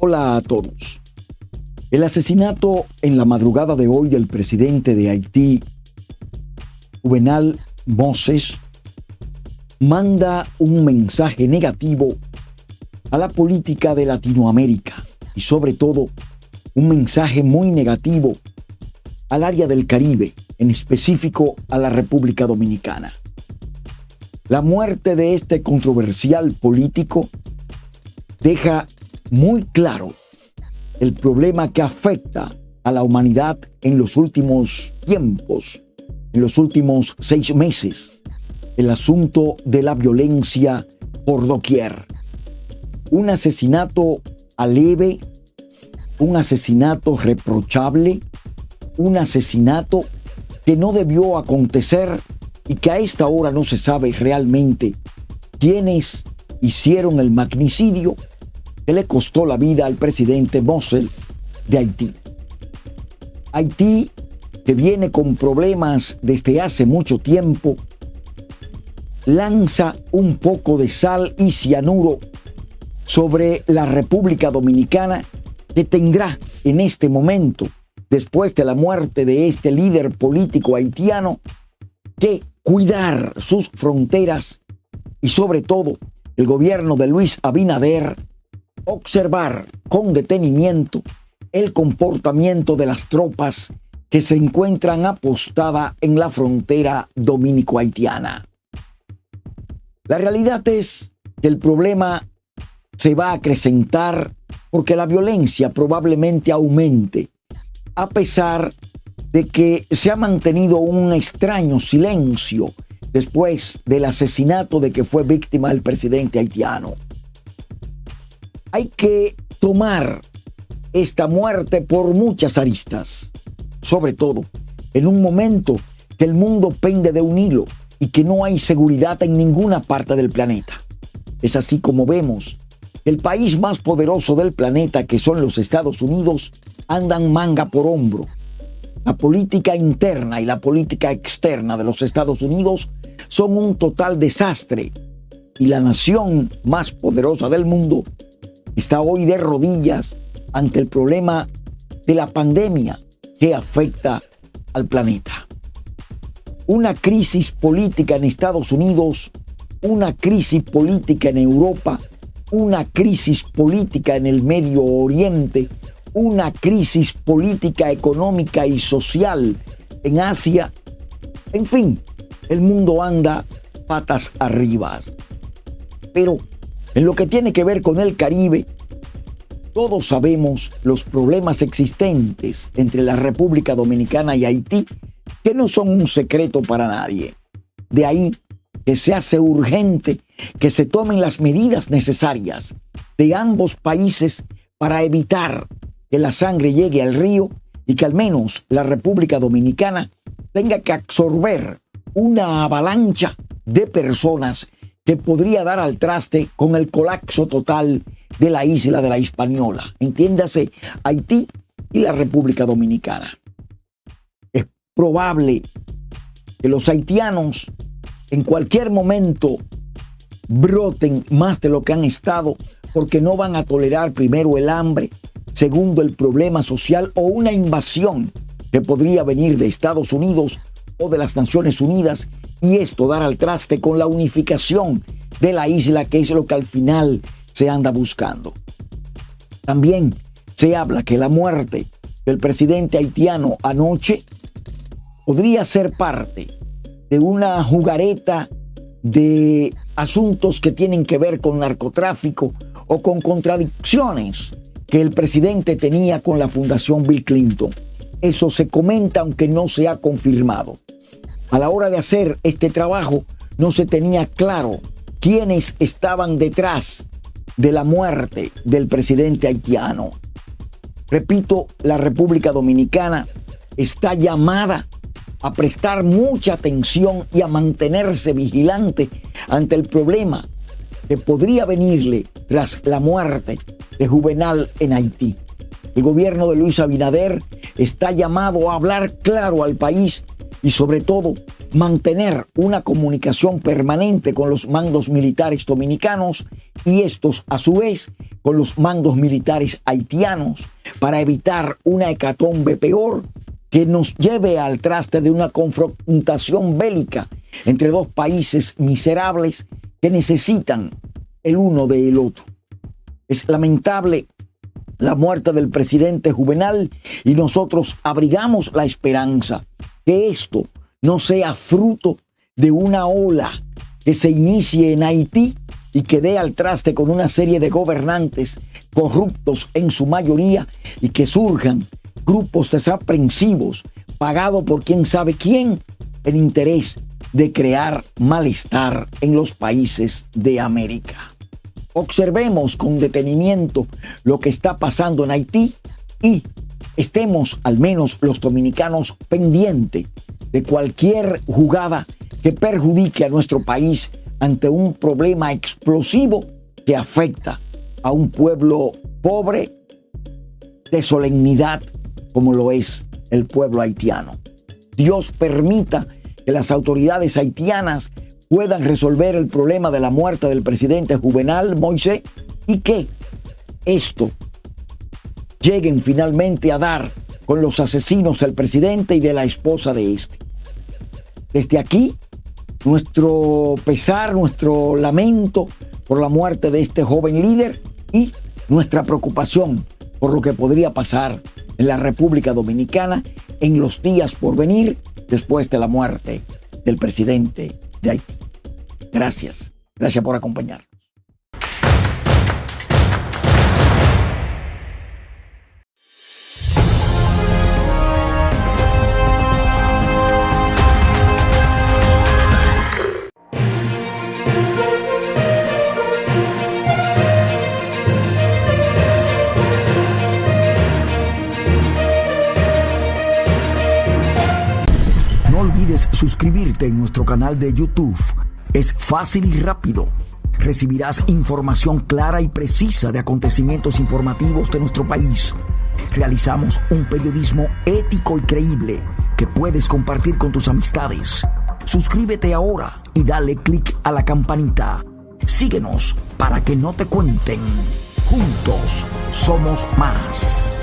Hola a todos. El asesinato en la madrugada de hoy del presidente de Haití, Juvenal Moses, manda un mensaje negativo a la política de Latinoamérica y sobre todo un mensaje muy negativo al área del Caribe, en específico a la República Dominicana. La muerte de este controversial político deja muy claro el problema que afecta a la humanidad en los últimos tiempos, en los últimos seis meses, el asunto de la violencia por doquier. Un asesinato aleve, un asesinato reprochable, un asesinato que no debió acontecer y que a esta hora no se sabe realmente quiénes hicieron el magnicidio que le costó la vida al presidente Mossel de Haití. Haití, que viene con problemas desde hace mucho tiempo, lanza un poco de sal y cianuro sobre la República Dominicana que tendrá en este momento, después de la muerte de este líder político haitiano, que cuidar sus fronteras y sobre todo el gobierno de Luis Abinader observar con detenimiento el comportamiento de las tropas que se encuentran apostadas en la frontera dominico-haitiana. La realidad es que el problema se va a acrecentar porque la violencia probablemente aumente, a pesar de que se ha mantenido un extraño silencio después del asesinato de que fue víctima el presidente haitiano hay que tomar esta muerte por muchas aristas, sobre todo en un momento que el mundo pende de un hilo y que no hay seguridad en ninguna parte del planeta. Es así como vemos el país más poderoso del planeta, que son los Estados Unidos, andan manga por hombro. La política interna y la política externa de los Estados Unidos son un total desastre y la nación más poderosa del mundo está hoy de rodillas ante el problema de la pandemia que afecta al planeta. Una crisis política en Estados Unidos, una crisis política en Europa, una crisis política en el Medio Oriente, una crisis política, económica y social en Asia. En fin, el mundo anda patas arriba. Pero en lo que tiene que ver con el Caribe, todos sabemos los problemas existentes entre la República Dominicana y Haití, que no son un secreto para nadie. De ahí que se hace urgente que se tomen las medidas necesarias de ambos países para evitar que la sangre llegue al río y que al menos la República Dominicana tenga que absorber una avalancha de personas que podría dar al traste con el colapso total de la isla de la Hispaniola. Entiéndase, Haití y la República Dominicana. Es probable que los haitianos en cualquier momento broten más de lo que han estado porque no van a tolerar primero el hambre, segundo el problema social o una invasión que podría venir de Estados Unidos o de las Naciones Unidas y esto dar al traste con la unificación de la isla, que es lo que al final se anda buscando. También se habla que la muerte del presidente haitiano anoche podría ser parte de una jugareta de asuntos que tienen que ver con narcotráfico o con contradicciones que el presidente tenía con la Fundación Bill Clinton. Eso se comenta aunque no se ha confirmado. A la hora de hacer este trabajo no se tenía claro quiénes estaban detrás de la muerte del presidente haitiano. Repito, la República Dominicana está llamada a prestar mucha atención y a mantenerse vigilante ante el problema que podría venirle tras la muerte de Juvenal en Haití. El gobierno de Luis Abinader está llamado a hablar claro al país y sobre todo mantener una comunicación permanente con los mandos militares dominicanos y estos a su vez con los mandos militares haitianos para evitar una hecatombe peor que nos lleve al traste de una confrontación bélica entre dos países miserables que necesitan el uno del otro. Es lamentable la muerte del presidente Juvenal y nosotros abrigamos la esperanza que esto no sea fruto de una ola que se inicie en Haití y que dé al traste con una serie de gobernantes corruptos en su mayoría y que surjan grupos desaprensivos pagados por quién sabe quién en interés de crear malestar en los países de América. Observemos con detenimiento lo que está pasando en Haití y estemos al menos los dominicanos pendientes de cualquier jugada que perjudique a nuestro país ante un problema explosivo que afecta a un pueblo pobre de solemnidad como lo es el pueblo haitiano. Dios permita que las autoridades haitianas puedan resolver el problema de la muerte del presidente Juvenal Moisés y que esto lleguen finalmente a dar con los asesinos del presidente y de la esposa de este. Desde aquí, nuestro pesar, nuestro lamento por la muerte de este joven líder y nuestra preocupación por lo que podría pasar en la República Dominicana en los días por venir después de la muerte del presidente de Haití. Gracias. Gracias por acompañarnos. suscribirte en nuestro canal de YouTube. Es fácil y rápido. Recibirás información clara y precisa de acontecimientos informativos de nuestro país. Realizamos un periodismo ético y creíble que puedes compartir con tus amistades. Suscríbete ahora y dale click a la campanita. Síguenos para que no te cuenten. Juntos somos más.